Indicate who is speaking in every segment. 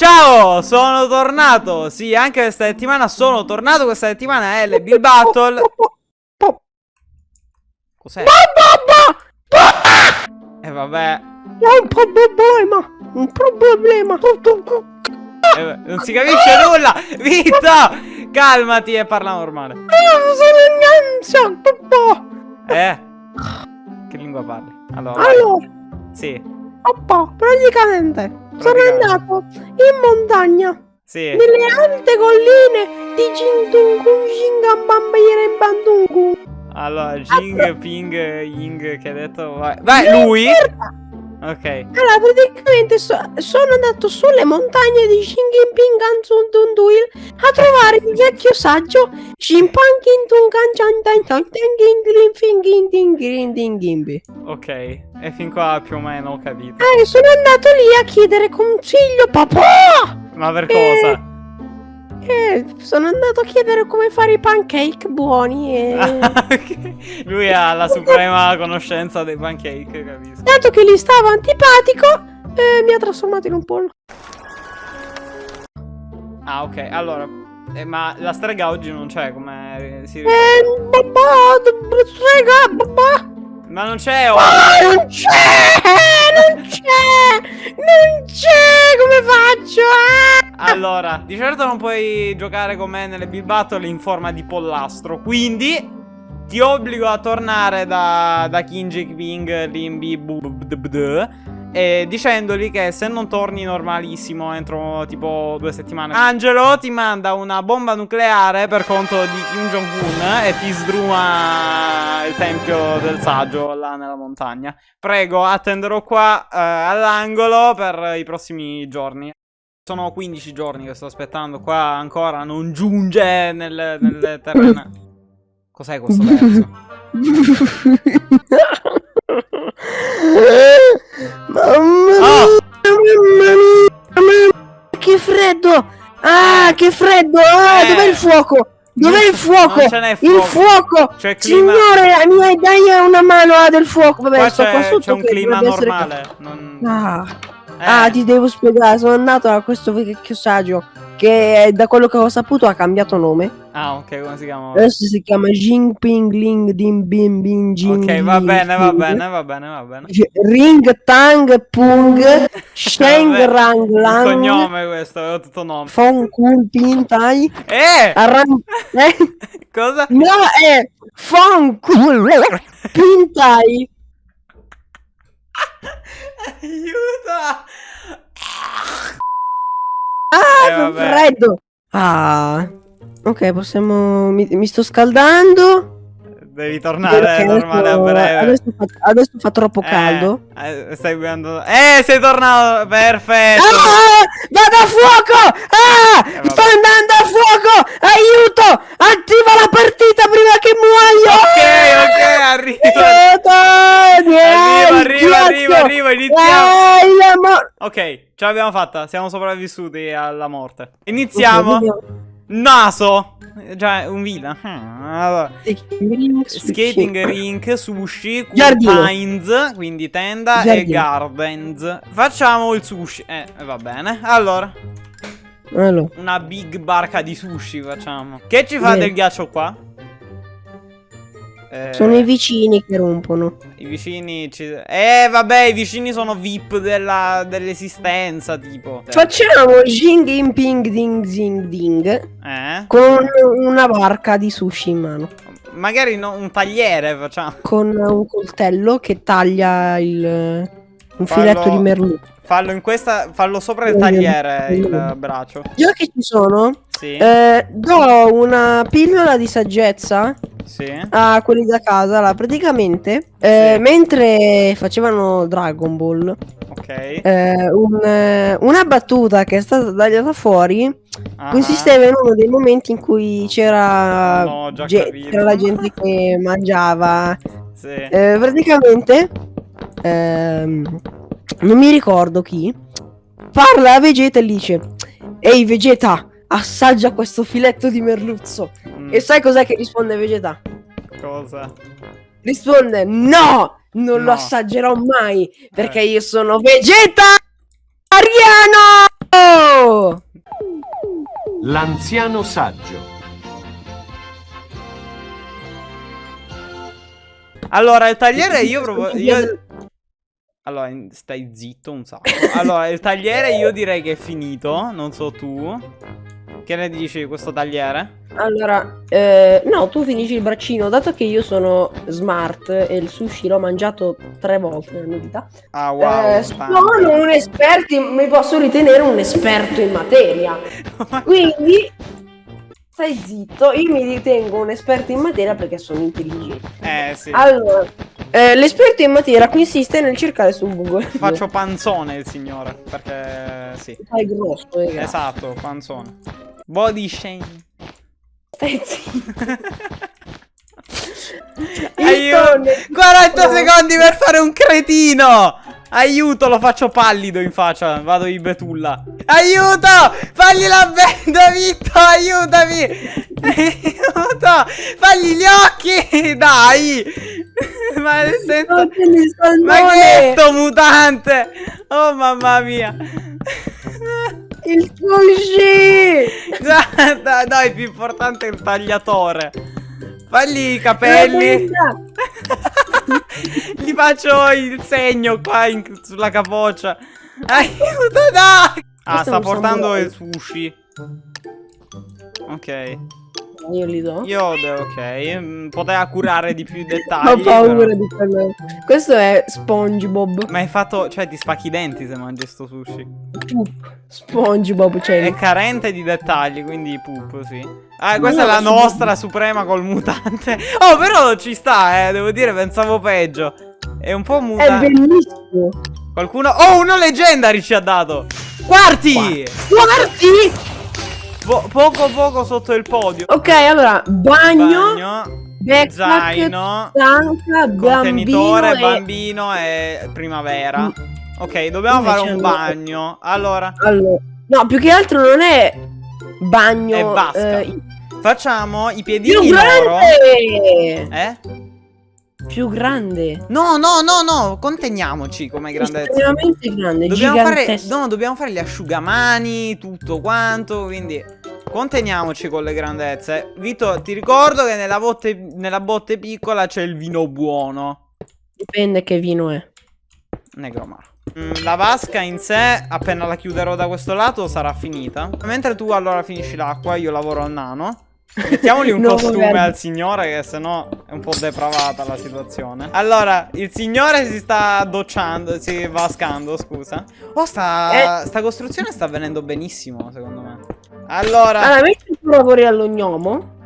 Speaker 1: Ciao, sono tornato. Sì, anche questa settimana sono tornato. Questa settimana è Bill Battle. Cos'è? E eh, vabbè.
Speaker 2: Ho un problema. Un problema.
Speaker 1: Eh, non si capisce nulla. Vito, calmati e parla normale. Eh? Che lingua parli? Allora.
Speaker 2: Allora.
Speaker 1: Sì.
Speaker 2: Papà, praticamente, praticamente sono andato in montagna.
Speaker 1: Sì.
Speaker 2: Nelle alte colline di Jingdungun Jingambambire Bandungun.
Speaker 1: Allora, Jing, Ping, Ying, che ha detto? Vai, Vai lui? Ok.
Speaker 2: Allora, praticamente so, sono andato sulle montagne di Ganzundunduil a trovare il vecchio saggio
Speaker 1: Ok, e fin qua più o meno ho capito.
Speaker 2: Eh, sono andato lì a chiedere consiglio, papà!
Speaker 1: Ma per cosa?
Speaker 2: Eh, sono andato a chiedere come fare i pancake buoni e...
Speaker 1: Lui ha la suprema conoscenza dei pancake, capisco.
Speaker 2: Dato che gli stavo antipatico, eh, mi ha trasformato in un pollo.
Speaker 1: Ah, ok, allora... Eh, ma la strega oggi non c'è, come si?
Speaker 2: Eh, babà, strega, babà.
Speaker 1: Ma non c'è oggi!
Speaker 2: Oh, non c'è! Non c'è! Non c'è! Come faccio?
Speaker 1: Ah! Allora, di certo non puoi giocare con me nelle Bill Battle in forma di pollastro, quindi ti obbligo a tornare da, da King Ping Limbi e dicendogli che se non torni normalissimo entro tipo due settimane. Angelo ti manda una bomba nucleare per conto di Kim Jong-un e ti sdruma il tempio del saggio là nella montagna. Prego, attenderò qua eh, all'angolo per i prossimi giorni. Sono 15 giorni che sto aspettando qua ancora non giunge nel, nel terreno. Cos'è questo verso?
Speaker 2: Mamma mia, oh. mamma mia, che freddo! Ah, che freddo! Ah, eh. dov'è il fuoco? Dov'è il fuoco? Il fuoco! Signore, mi dai una mano ah, del fuoco. Vabbè,
Speaker 1: qua sto qua sotto. C'è un clima normale. Non...
Speaker 2: Ah. Eh. ah, ti devo spiegare. Sono andato a questo vecchio saggio che da quello che ho saputo ha cambiato nome.
Speaker 1: Ah, ok, come si chiama?
Speaker 2: Adesso si chiama Jinping Ling Dim Bim Bim Jing.
Speaker 1: Ok, va bene, va bene, va bene, va bene.
Speaker 2: Ring Tang Pung Sheng Rang Lang.
Speaker 1: Il cognome questo, è tutto nome.
Speaker 2: Fong Kun Tai.
Speaker 1: Eh!
Speaker 2: Arran eh?
Speaker 1: Cosa?
Speaker 2: No, è Fong Kun Tai.
Speaker 1: Aiuto!
Speaker 2: Ah, eh, freddo! Ah, ok, possiamo... Mi, mi sto scaldando.
Speaker 1: Devi tornare normale
Speaker 2: adesso,
Speaker 1: a breve.
Speaker 2: Adesso fa, adesso fa troppo caldo.
Speaker 1: Eh, stai guardando. Eh, sei tornato! Perfetto!
Speaker 2: Ah, vado a fuoco! Ah! Eh, sto andando a fuoco! Aiuto! Attiva la partita prima che muoio!
Speaker 1: Ok, ok, arriva! Aiuto! Arriva, arriva, arriva, arriva, iniziamo! Ok, ce l'abbiamo fatta, siamo sopravvissuti alla morte. Iniziamo! Naso! Già, un villa. Allora. Skating rink, sushi, pines, quindi tenda Giardino. e gardens. Facciamo il sushi. Eh, va bene. Allora.
Speaker 2: allora.
Speaker 1: Una big barca di sushi facciamo. Che ci fa Bene. del ghiaccio qua?
Speaker 2: Eh, sono i vicini che rompono.
Speaker 1: I vicini ci... Eh vabbè i vicini sono VIP dell'esistenza tipo.
Speaker 2: Facciamo Jing Ping Ding Zing Ding
Speaker 1: eh?
Speaker 2: Con una barca di sushi in mano.
Speaker 1: Magari no, un tagliere facciamo.
Speaker 2: Con un coltello che taglia il... Un fallo, filetto di merluccio
Speaker 1: Fallo in questa Fallo sopra il tagliere il braccio.
Speaker 2: Già che ci sono
Speaker 1: Sì.
Speaker 2: eh, Do una pillola di saggezza
Speaker 1: sì.
Speaker 2: a quelli da casa. Là, praticamente, eh, sì. mentre facevano Dragon Ball,
Speaker 1: okay.
Speaker 2: eh, un, eh, una battuta che è stata tagliata fuori uh-huh. consisteva in uno dei momenti in cui c'era,
Speaker 1: no,
Speaker 2: c'era la gente che mangiava.
Speaker 1: Sì.
Speaker 2: Eh, praticamente, ehm, non mi ricordo chi, parla a Vegeta e dice: Ehi Vegeta, assaggia questo filetto di merluzzo. Mm. E sai cos'è che risponde Vegeta?
Speaker 1: Cosa?
Speaker 2: Risponde no, non no. lo assaggerò mai perché eh. io sono vegetariano.
Speaker 3: L'anziano saggio.
Speaker 1: Allora, il tagliere io proprio... Io... Allora, stai zitto un sacco. Allora, il tagliere io direi che è finito. Non so tu. Che ne dici di questo tagliere?
Speaker 2: Allora, eh, no, tu finisci il braccino. Dato che io sono smart e il sushi l'ho mangiato tre volte nella mia vita.
Speaker 1: Ah, wow.
Speaker 2: Eh, sono un esperto, mi posso ritenere un esperto in materia. Quindi stai zitto, io mi ritengo un esperto in materia perché sono intelligente.
Speaker 1: Eh, sì.
Speaker 2: Allora, eh, l'esperto in materia consiste nel cercare su Google.
Speaker 1: Faccio panzone il signore, perché sì.
Speaker 2: Fai grosso,
Speaker 1: ragazzi. Esatto, panzone. Body shame.
Speaker 2: Stai zitto.
Speaker 1: Aiuto! 40 secondi per fare un cretino! Aiuto, lo faccio pallido in faccia. Vado in betulla. Aiuto! Fagli la benda, Vitto! Aiutami! Aiuto! Fagli gli occhi! Dai! Ma nel senso... Ma che è sto mutante? Oh mamma mia!
Speaker 2: Il sushi!
Speaker 1: Guarda, no, è più importante il tagliatore. Fagli i capelli. Gli faccio il segno qua in, sulla capoccia. Aiuto, dai! Ah, sta portando il sushi. Ok.
Speaker 2: Io li do.
Speaker 1: Io ok. Mm, poteva curare di più dettagli.
Speaker 2: Ho paura però. di quello. Questo è SpongeBob.
Speaker 1: Ma hai fatto. Cioè, ti spacchi i denti se mangi sto sushi.
Speaker 2: Poop. SpongeBob, cioè.
Speaker 1: È carente di dettagli, quindi poop, sì. Ah, questa no, è la nostra suprema col mutante. Oh, però ci sta, eh. Devo dire, pensavo peggio. È un po' mutante.
Speaker 2: È bellissimo.
Speaker 1: Qualcuno. Oh, uno leggendary ci ha dato. Quarti!
Speaker 2: Quarti!
Speaker 1: Po poco poco sotto il podio.
Speaker 2: Ok, allora, bagno.
Speaker 1: bagno backpack, zaino,
Speaker 2: tanca,
Speaker 1: contenitore, bambino e... bambino e primavera. Mm. Ok, dobbiamo Invece fare un bagno. Allora.
Speaker 2: allora. No, più che altro non è bagno.
Speaker 1: È vasca. Eh, Facciamo i piedini loro. Eh?
Speaker 2: Più grande.
Speaker 1: No, no, no, no, conteniamoci come grandezza.
Speaker 2: Estremamente grande,
Speaker 1: dobbiamo fare, No, dobbiamo fare gli asciugamani, tutto quanto, quindi conteniamoci con le grandezze. Vito, ti ricordo che nella botte, nella botte piccola c'è il vino buono.
Speaker 2: Dipende che vino è.
Speaker 1: Negromaro. Mm, la vasca in sé, appena la chiuderò da questo lato, sarà finita. Mentre tu allora finisci l'acqua, io lavoro al nano. Mettiamogli un no, costume vabbè. al signore che sennò è un po' depravata la situazione. Allora, il signore si sta docciando, si vascando, scusa. Oh, sta, eh. sta costruzione sta avvenendo benissimo, secondo me. Allora
Speaker 2: Allora, mentre tu lavori all'ognomo.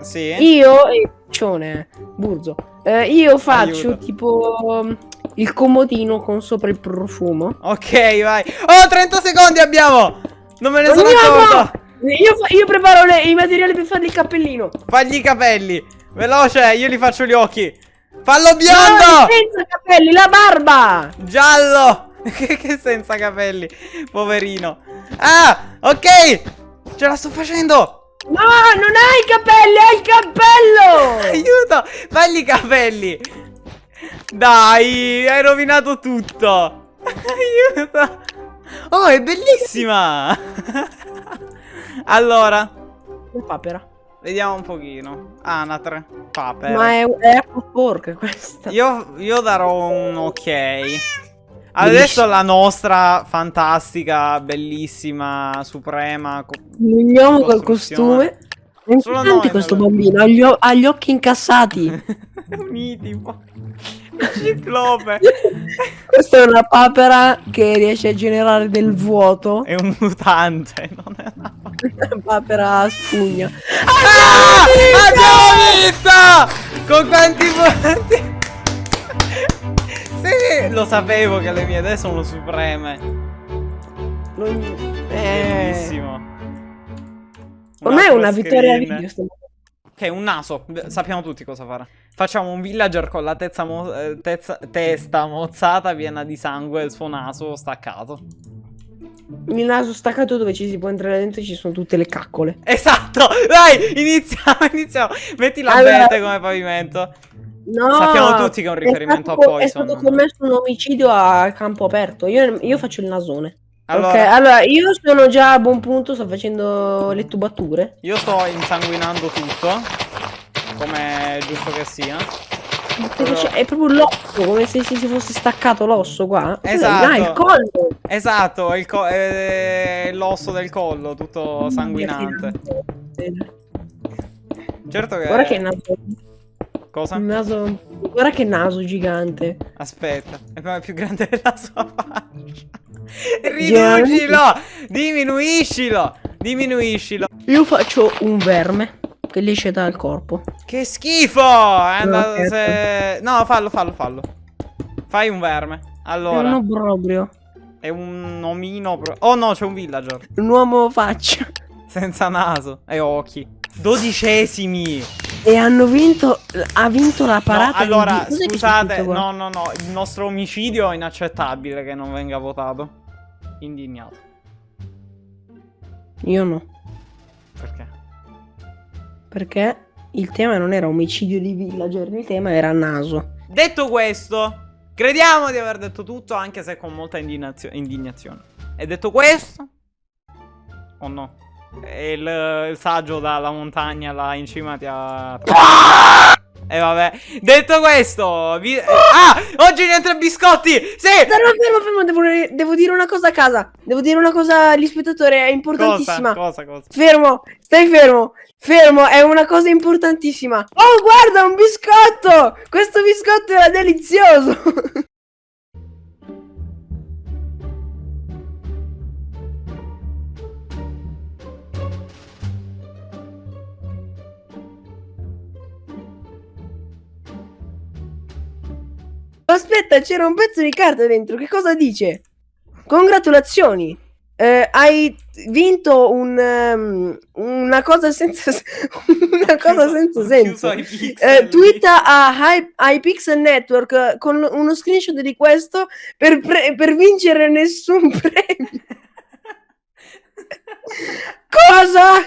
Speaker 1: Sì.
Speaker 2: Io, e piccione, burzo. Eh, Io faccio Aiuto. tipo il comodino con sopra il profumo.
Speaker 1: Ok, vai. Oh, 30 secondi abbiamo! Non me ne sono accorto
Speaker 2: io, io preparo le, i materiali per fargli il cappellino.
Speaker 1: Fagli i capelli. Veloce, io li faccio gli occhi. Fallo biondo! No,
Speaker 2: senza capelli, la barba!
Speaker 1: Giallo! che, che senza capelli? Poverino. Ah, ok! Ce la sto facendo!
Speaker 2: No, non hai i capelli, hai il cappello!
Speaker 1: Aiuto! Fagli i capelli! Dai, hai rovinato tutto! Aiuto! Oh, è bellissima! Allora.
Speaker 2: Un papera.
Speaker 1: Vediamo un pochino. Anatre. Papera.
Speaker 2: Ma è, è porca questa.
Speaker 1: Io, io darò un ok. Adesso la nostra fantastica, bellissima, suprema.
Speaker 2: Veniamo col costume. È Solo noi, questo bambino ha gli, ha gli occhi incassati.
Speaker 1: Uniti, Ciclope.
Speaker 2: Questa è una papera che riesce a generare del vuoto.
Speaker 1: È un mutante, non è una
Speaker 2: papera a spugna.
Speaker 1: Ah! Abbiamo visto! Con quanti punti? sì, lo sapevo che le mie idee sono supreme.
Speaker 2: Non...
Speaker 1: Eh... Bellissimo.
Speaker 2: Ormai è una vittoria video.
Speaker 1: Ok, un naso. Sappiamo tutti cosa fare. Facciamo un villager con la mo eh, testa mozzata piena di sangue e il suo naso staccato.
Speaker 2: Il naso staccato dove ci si può entrare dentro ci sono tutte le caccole.
Speaker 1: Esatto! Dai, iniziamo, iniziamo. Metti la allora... come pavimento. No, Sappiamo tutti che è un riferimento
Speaker 2: stato,
Speaker 1: a Poison.
Speaker 2: È stato commesso un omicidio a campo aperto. Io, io faccio il nasone. Allora, ok, allora io sono già a buon punto, sto facendo le tubature.
Speaker 1: Io sto insanguinando tutto, come è giusto che sia.
Speaker 2: Però... È proprio l'osso, come se si fosse staccato l'osso qua.
Speaker 1: Esatto.
Speaker 2: Ah, il collo.
Speaker 1: Esatto, l'osso del collo, tutto sanguinante. Certo che...
Speaker 2: Guarda che naso...
Speaker 1: Cosa?
Speaker 2: Naso... Guarda che naso gigante.
Speaker 1: Aspetta, è più grande della sua faccia. Riducilo! Diminuiscilo! Diminuiscilo!
Speaker 2: Io faccio un verme che esce dal corpo.
Speaker 1: Che schifo! È andato no, se... no, fallo, fallo, fallo. Fai un verme. Allora. È
Speaker 2: un obbrobrio.
Speaker 1: È un omino. Oh no, c'è un villager.
Speaker 2: Un uomo faccia.
Speaker 1: Senza naso e occhi. Dodicesimi.
Speaker 2: E hanno vinto. Ha vinto la parata.
Speaker 1: No, allora, scusate. No, no, no. Il nostro omicidio è inaccettabile che non venga votato. Indignato.
Speaker 2: Io no.
Speaker 1: Perché?
Speaker 2: Perché il tema non era omicidio di villager, il tema era naso.
Speaker 1: Detto questo, crediamo di aver detto tutto, anche se con molta indignazio indignazione. E detto questo... Oh no. E il, il saggio dalla montagna là in cima ti ha... E vabbè, detto questo, vi... ah, oggi niente biscotti. Sì.
Speaker 2: Fermo, fermo, fermo. Devo, devo, dire una cosa a casa. Devo dire una cosa agli spettatori. È importantissima.
Speaker 1: Cosa, cosa, cosa?
Speaker 2: Fermo, stai fermo. Fermo, è una cosa importantissima. Oh, guarda, un biscotto. Questo biscotto era delizioso. Aspetta, c'era un pezzo di carta dentro. Che cosa dice? Congratulazioni. Eh, hai vinto un, um, una cosa senza una cosa senza senso. Eh, twitta a iPixel Network con uno screenshot di questo per, per vincere nessun premio. cosa?